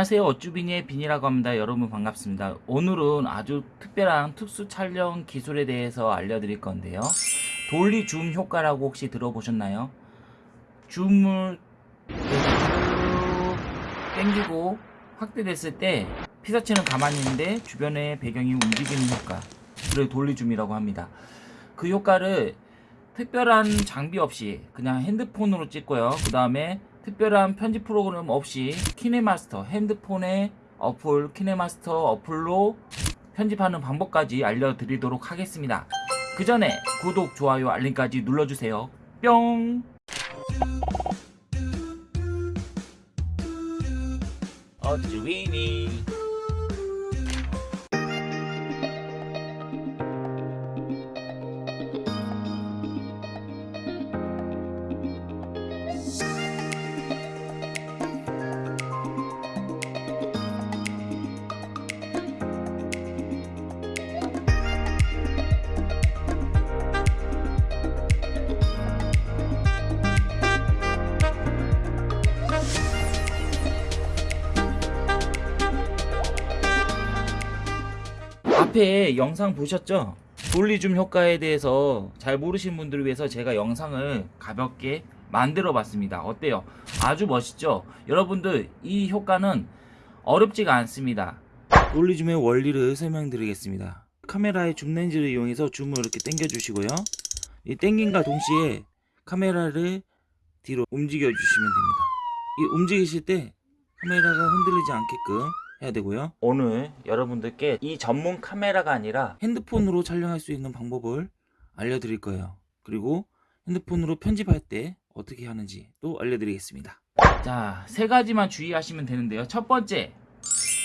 안녕하세요. 어쭈비니의 빈이라고 합니다. 여러분 반갑습니다. 오늘은 아주 특별한 특수 촬영 기술에 대해서 알려드릴 건데요. 돌리 줌 효과라고 혹시 들어보셨나요? 줌을 쭉 당기고 확대됐을 때 피사체는 가만히 있는데 주변의 배경이 움직이는 효과 그걸 돌리 줌이라고 합니다. 그 효과를 특별한 장비 없이 그냥 핸드폰으로 찍고요. 그 다음에 특별한 편집 프로그램 없이 키네마스터 핸드폰의 어플 키네마스터 어플로 편집하는 방법까지 알려드리도록 하겠습니다. 그 전에 구독 좋아요 알림까지 눌러주세요. 뿅! 어쭈위니 앞에 영상 보셨죠? 돌리줌 효과에 대해서 잘 모르신 분들을 위해서 제가 영상을 가볍게 만들어 봤습니다. 어때요? 아주 멋있죠? 여러분들 이 효과는 어렵지가 않습니다. 돌리줌의 원리를 설명드리겠습니다. 카메라의 줌 렌즈를 이용해서 줌을 이렇게 당겨 주시고요. 이 당김과 동시에 카메라를 뒤로 움직여 주시면 됩니다. 이 움직이실 때 카메라가 흔들리지 않게끔 해야 되고요. 오늘 여러분들께 이 전문 카메라가 아니라 핸드폰으로 촬영할 수 있는 방법을 알려드릴 거예요. 그리고 핸드폰으로 편집할 때 어떻게 하는지 또 알려드리겠습니다. 자, 세 가지만 주의하시면 되는데요. 첫 번째,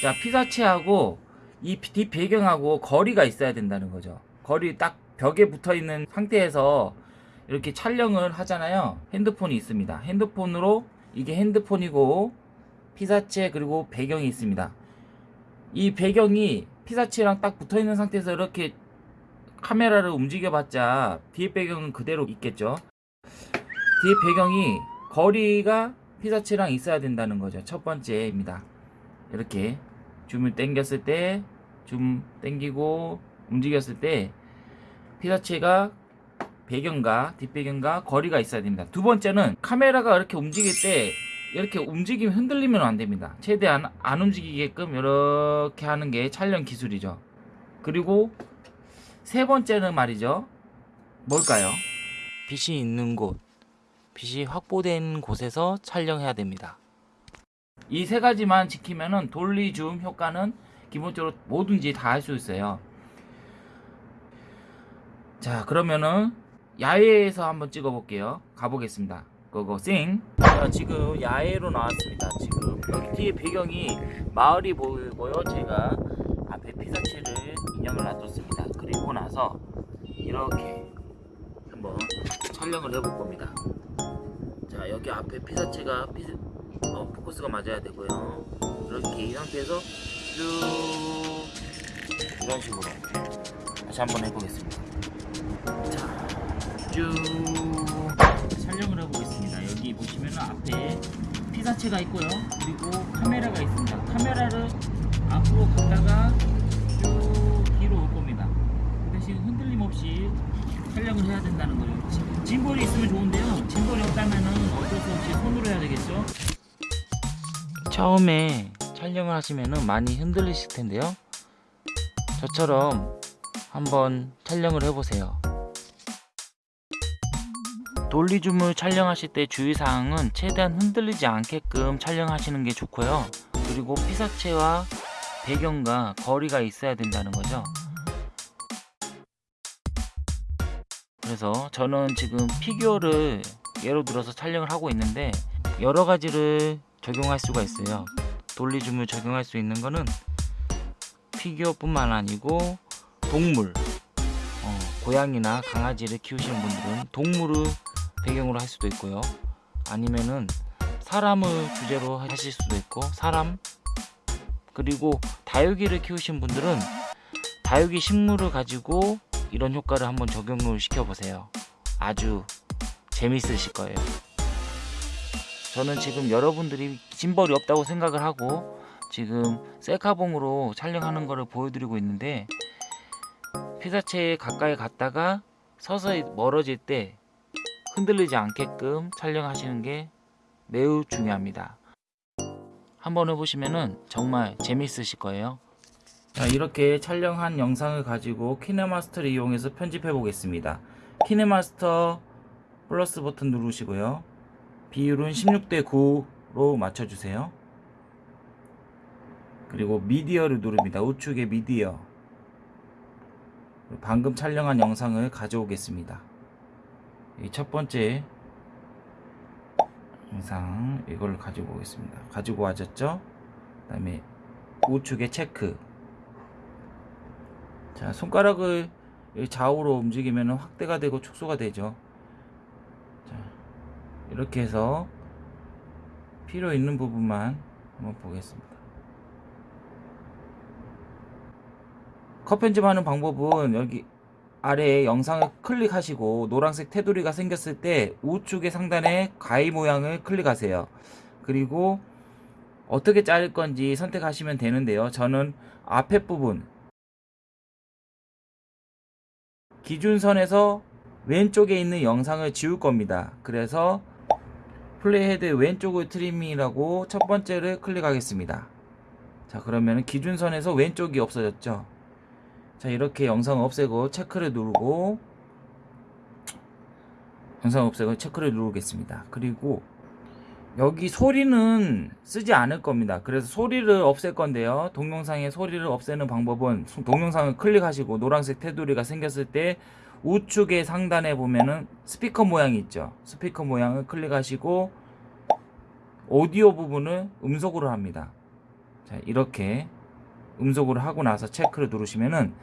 자 피사체하고 이 뒷 배경하고 거리가 있어야 된다는 거죠. 거리 딱 벽에 붙어 있는 상태에서 이렇게 촬영을 하잖아요. 핸드폰이 있습니다. 핸드폰으로 이게 핸드폰이고 피사체 그리고 배경이 있습니다. 이 배경이 피사체랑 딱 붙어 있는 상태에서 이렇게 카메라를 움직여 봤자 뒤에 배경은 그대로 있겠죠? 뒤에 배경이 거리가 피사체랑 있어야 된다는 거죠. 첫 번째입니다. 이렇게 줌을 당겼을 때 줌 당기고 움직였을 때 피사체가 배경과 뒷배경과 거리가 있어야 됩니다. 두 번째는 카메라가 이렇게 움직일 때 이렇게 움직이면 흔들리면 안 됩니다. 최대한 안 움직이게끔 이렇게 하는 게 촬영 기술이죠. 그리고 세 번째는 말이죠. 뭘까요? 빛이 있는 곳, 빛이 확보된 곳에서 촬영해야 됩니다. 이 세 가지만 지키면은 돌리 줌 효과는 기본적으로 뭐든지 다 할 수 있어요. 자, 그러면은 야외에서 한번 찍어 볼게요. 가보겠습니다. 고고싱 자, 지금 야외로 나왔습니다. 지금. 여기 뒤에 배경이 마을이 보이고요. 제가 앞에 피사체를 인형을 놔뒀습니다. 그리고 나서 이렇게 한번 촬영을 해볼 겁니다. 자 여기 앞에 피사체가 피 어, 포커스가 맞아야 되고요. 이렇게 이 상태에서 쭉 이런 식으로 다시 한번 해보겠습니다. 자쭉. 촬영을 피사체가 있고요. 그리고 카메라가 있습니다. 카메라를 앞으로 갔다가 쭉 뒤로 올 겁니다. 그 대신 흔들림 없이 촬영을 해야 된다는 거죠. 짐볼이 있으면 좋은데요. 짐볼이 없다면 어쩔 수 없이 손으로 해야 되겠죠. 처음에 촬영을 하시면 많이 흔들리실 텐데요. 저처럼 한번 촬영을 해보세요. 돌리줌을 촬영하실 때 주의사항은 최대한 흔들리지 않게끔 촬영하시는 게 좋고요. 그리고 피사체와 배경과 거리가 있어야 된다는 거죠. 그래서 저는 지금 피규어를 예로 들어서 촬영을 하고 있는데 여러 가지를 적용할 수가 있어요. 돌리줌을 적용할 수 있는 거는 피규어 뿐만 아니고 동물 어, 고양이나 강아지를 키우시는 분들은 동물을 배경으로 할 수도 있고요. 아니면은 사람을 주제로 하실 수도 있고 사람 그리고 다육이를 키우신 분들은 다육이 식물을 가지고 이런 효과를 한번 적용을 시켜보세요. 아주 재밌으실 거예요. 저는 지금 여러분들이 짐벌이 없다고 생각을 하고 지금 셀카봉으로 촬영하는 거를 보여드리고 있는데 피사체에 가까이 갔다가 서서히 멀어질 때 흔들리지 않게끔 촬영하시는 게 매우 중요합니다. 한번 해보시면 정말 재밌으실 거예요. 자, 이렇게 촬영한 영상을 가지고 키네마스터를 이용해서 편집해 보겠습니다. 키네마스터 플러스 버튼 누르시고요. 비율은 16대 9로 맞춰주세요. 그리고 미디어를 누릅니다. 우측에 미디어. 방금 촬영한 영상을 가져오겠습니다. 이 첫 번째 영상 이걸 가지고 오겠습니다. 가지고 와졌죠? 그 다음에 우측에 체크. 자, 손가락을 좌우로 움직이면 확대가 되고 축소가 되죠. 자, 이렇게 해서 필요 있는 부분만 한번 보겠습니다. 컷 편집하는 방법은 여기 아래에 영상을 클릭하시고 노란색 테두리가 생겼을 때 우측의 상단에 가위 모양을 클릭하세요. 그리고 어떻게 자를 건지 선택하시면 되는데요. 저는 앞에 부분 기준선에서 왼쪽에 있는 영상을 지울 겁니다. 그래서 playhead 왼쪽을 트리밍이라고 첫 번째를 클릭하겠습니다. 자 그러면 기준선에서 왼쪽이 없어졌죠. 자 이렇게 영상 없애고 체크를 누르고 영상 없애고 체크를 누르겠습니다. 그리고 여기 소리는 쓰지 않을 겁니다. 그래서 소리를 없앨 건데요. 동영상의 소리를 없애는 방법은 동영상을 클릭하시고 노란색 테두리가 생겼을 때 우측의 상단에 보면은 스피커 모양이 있죠. 스피커 모양을 클릭하시고 오디오 부분을 음속으로 합니다. 자, 이렇게 음속으로 하고 나서 체크를 누르시면은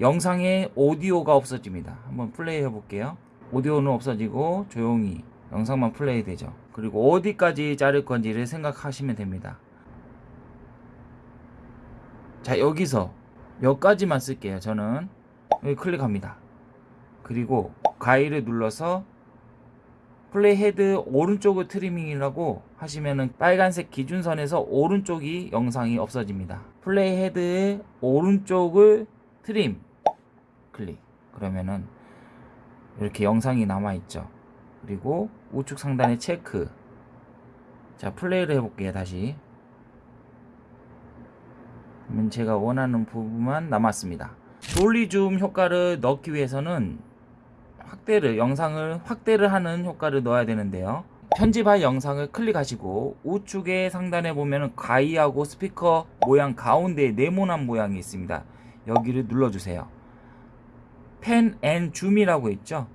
영상에 오디오가 없어집니다. 한번 플레이 해 볼게요. 오디오는 없어지고 조용히 영상만 플레이 되죠. 그리고 어디까지 자를 건지를 생각하시면 됩니다. 자, 여기서 여기까지만 쓸게요. 저는 여기 클릭합니다. 그리고 가위를 눌러서 playhead 오른쪽을 트리밍이라고 하시면은 빨간색 기준선에서 오른쪽이 영상이 없어집니다. playhead의 오른쪽을 트림 클릭. 그러면은 이렇게 영상이 남아 있죠. 그리고 우측 상단에 체크. 자 플레이를 해볼게요 다시. 그러면 제가 원하는 부분만 남았습니다. 돌리 줌 효과를 넣기 위해서는 확대를 영상을 확대를 하는 효과를 넣어야 되는데요. 편집할 영상을 클릭하시고 우측에 상단에 보면 가위하고 스피커 모양 가운데에 네모난 모양이 있습니다 여기를 눌러주세요 pan and zoom이라고 있죠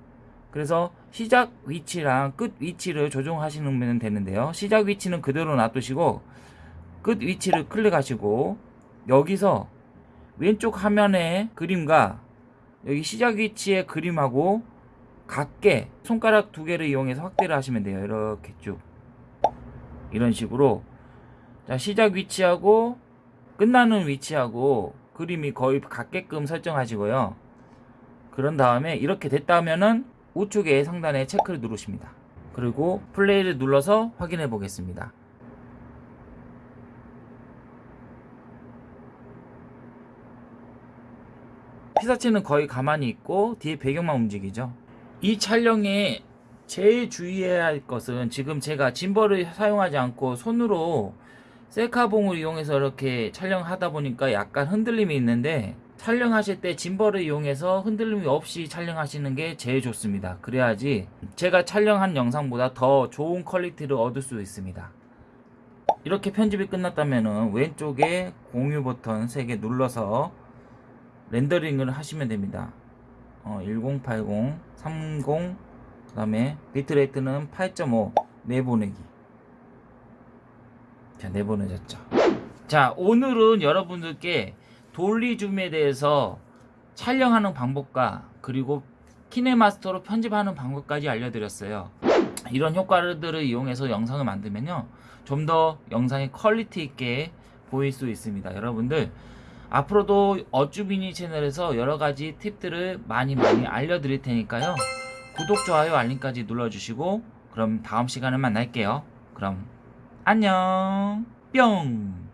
그래서 시작 위치랑 끝 위치를 조정하시면 되는데요. 시작 위치는 그대로 놔두시고 끝 위치를 클릭하시고 여기서 왼쪽 화면의 그림과 여기 시작 위치의 그림하고 같게 손가락 두 개를 이용해서 확대를 하시면 돼요. 이렇게 쭉 이런 식으로 자 시작 위치하고 끝나는 위치하고 그림이 거의 같게끔 설정하시고요. 그런 다음에 이렇게 됐다면은 우측에 상단에 체크를 누르십니다. 그리고 플레이를 눌러서 확인해 보겠습니다. 피사체는 거의 가만히 있고 뒤에 배경만 움직이죠. 이 촬영에 제일 주의해야 할 것은 지금 제가 짐벌을 사용하지 않고 손으로 셀카봉을 이용해서 이렇게 촬영하다 보니까 약간 흔들림이 있는데 촬영하실 때 짐벌을 이용해서 흔들림이 없이 촬영하시는 게 제일 좋습니다. 그래야지 제가 촬영한 영상보다 더 좋은 퀄리티를 얻을 수 있습니다. 이렇게 편집이 끝났다면 왼쪽에 공유 버튼 3개 눌러서 렌더링을 하시면 됩니다. 어, 1080, 30, 그 다음에 bitrate는 8.5 내보내기. 자, 내보내졌죠. 자, 오늘은 여러분들께 dolly zoom에 대해서 촬영하는 방법과 그리고 키네마스터로 편집하는 방법까지 알려드렸어요. 이런 효과들을 이용해서 영상을 만들면요. 좀 더 영상이 퀄리티 있게 보일 수 있습니다. 여러분들 앞으로도 어쭈비니 채널에서 여러가지 팁들을 많이 많이 알려드릴 테니까요. 구독, 좋아요, 알림까지 눌러주시고 그럼 다음 시간에 만날게요. 그럼 안녕. 뿅